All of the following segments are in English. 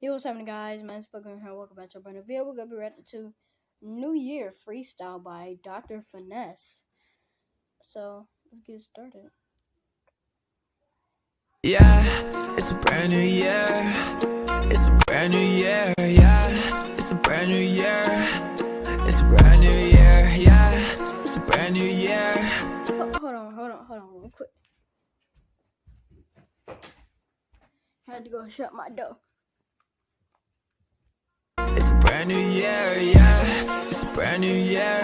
Yo, what's happening, guys? My name's Spoken here. Welcome back to a brand new video. We're gonna be reacting to New Year Freestyle by Dr. Finesse. So let's get started. Yeah, it's a brand new year. It's a brand new year. Yeah, it's a brand new year. It's a brand new year. Yeah, it's a brand new year. Ho- Hold on, hold on, hold on, real quick. Had to go shut my door. Brand new year. Yeah, it's a brand new year.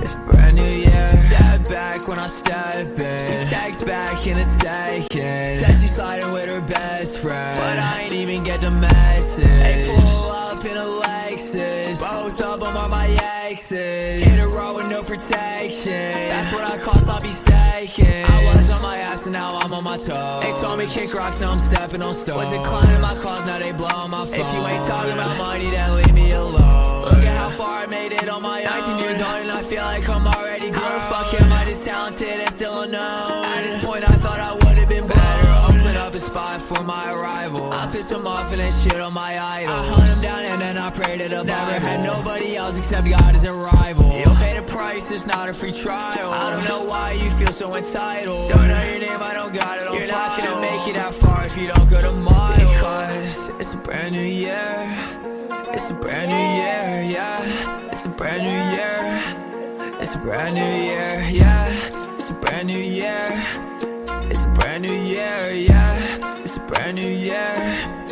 It's a brand new year. Step back when I step in. She texts back in a second. Says she's sliding with her best friend. But I ain't even get the message. They pull up in a Lexus. Both of them are my exes. Hit a road with no protection. That's what I call sloppy seconds. I now I'm on my toes. They told me kick rocks, now I'm stepping on stones. Was inclining my calls, now they blowing my phone. If you ain't talking about money, then leave me alone. Look at how far I made it on my own. 19 years old and I feel like I'm already grown. How the fuck am I this talented and still unknown? At this point, I thought I would have been better. Open up a spot for my arrival. I pissed them off and then shit on my idol. I hunt them down and then I prayed to the Never had nobody else except God as a rival. You'll pay the price, it's not a free trial. I don't know why you feel so entitled. Don't know your name, I don't got it on You're not gonna make it that far if you don't go to mile. Because it's a brand new year. It's a brand new year, yeah. It's a brand new year. It's a brand new year, yeah. It's a brand new year. It's a brand new year, yeah. It's a brand new year.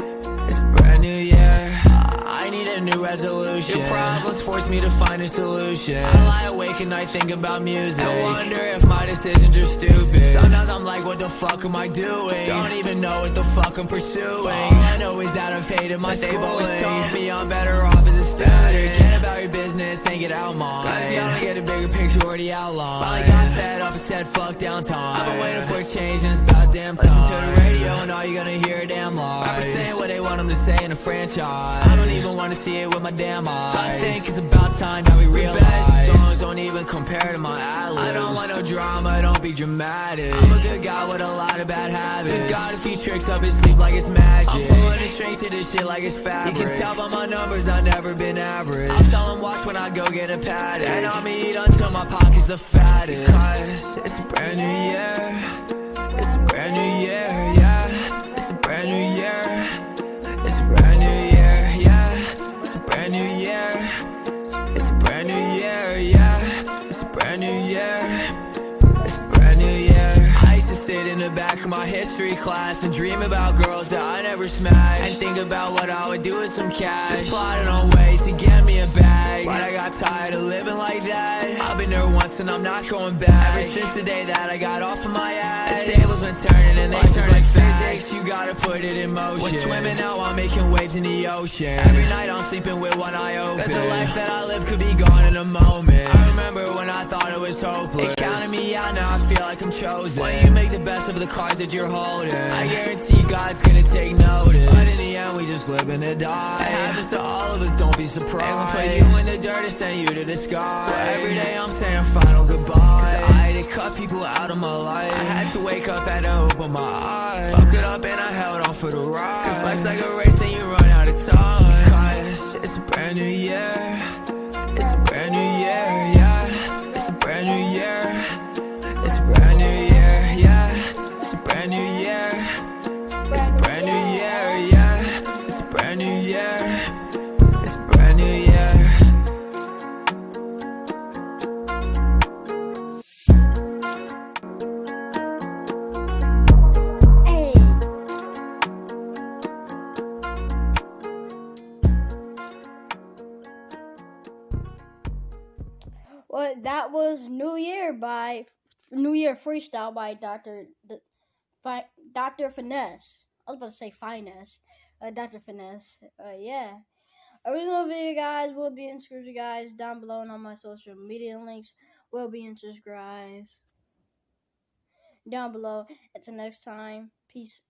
New resolution. Your problems force me to find a solution. I lie awake and I think about music. I wonder if my decisions are stupid. Sometimes I'm like, what the fuck am I doing? Don't even know what the fuck I'm pursuing. All I know is that I've hated my They've always told me I'm better off as a student. Get about your business and get out mine. Cause you gotta get a bigger picture already outlined. Finally got fed up and said fuck downtime. I've been waiting for a change and it's about damn time. Listen to the radio and all you're gonna hear are damn lies. Rappers saying what they want them to say in a franchise. I don't even wanna see it with my damn eyes. I think it's about time that we realize. Best songs don't even compare to my ad I don't want no drama, don't be dramatic. I'm a good guy with a lot of bad habits. Just got a few tricks up his sleeve like it's magic. I'm pulling the strings to this shit like it's fabric. You can tell by my numbers I've never been average. I'll tell 'em watch when I go get a paddock. And I'ma eat until my pockets the fattest. Cause it's brand new year. My history class and dream about girls that I never smashed. And think about what I would do with some cash. Just plotting on ways to get me a bag. But I got tired of living like that. I've been there once and I'm not going back. Ever since the day that I got off of my ass. The tables been turning and they turn like physics. You gotta put it in motion. We're swimming now, I'm making waves in the ocean. Every night I'm sleeping with one eye open. Cause the life that I live could be gone in a moment. I remember when I thought it was hopeless. It counted me out, now I feel like I'm chosen. Why you make the best of the cards that you're holding? I guarantee God's gonna take notice. But in the end, we just living to die. It happens to all of us, don't be surprised. And we'll put you in the dirt and send you to the sky. So every day I'm saying final goodbye. I had to cut people out of my life. I had to wake up and open my eyes. Fuck it up and I held on for the ride. Cause life's like a race and you run out of time. Cause it's a brand new year. Well, that was New Year by New Year Freestyle by Dr. D- Dr. Finesse. I was about to say Finesse. Uh, Dr. Finesse. Uh, yeah. Original video, guys, will be in description, guys, down below, and all my social media links will be in description down below. Until next time, peace